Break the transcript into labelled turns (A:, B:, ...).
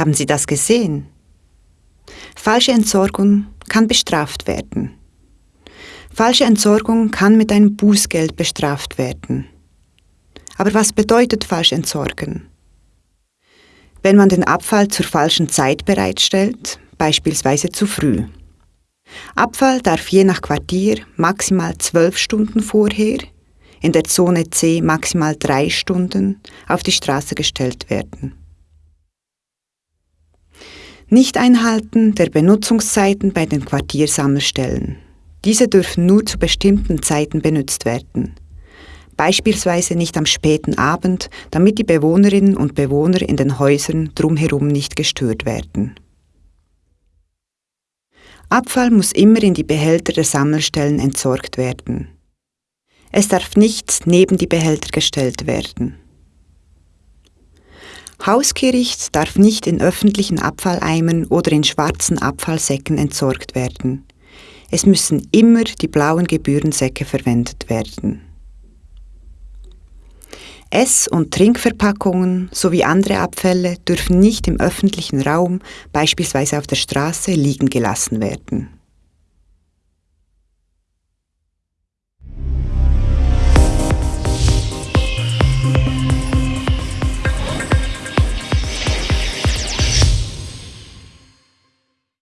A: Haben Sie das gesehen? Falsche Entsorgung kann bestraft werden. Falsche Entsorgung kann mit einem Bußgeld bestraft werden. Aber was bedeutet falsch entsorgen? Wenn man den Abfall zur falschen Zeit bereitstellt, beispielsweise zu früh. Abfall darf je nach Quartier maximal zwölf Stunden vorher, in der Zone C maximal drei Stunden auf die Straße gestellt werden. Nicht-Einhalten der Benutzungszeiten bei den Quartiersammelstellen. Diese dürfen nur zu bestimmten Zeiten benutzt werden. Beispielsweise nicht am späten Abend, damit die Bewohnerinnen und Bewohner in den Häusern drumherum nicht gestört werden. Abfall muss immer in die Behälter der Sammelstellen entsorgt werden. Es darf nicht neben die Behälter gestellt werden. Hauskehricht darf nicht in öffentlichen Abfalleimern oder in schwarzen Abfallsäcken entsorgt werden. Es müssen immer die blauen Gebührensäcke verwendet werden. Ess- und Trinkverpackungen sowie andere Abfälle dürfen nicht im öffentlichen Raum, beispielsweise auf der Straße, liegen gelassen werden.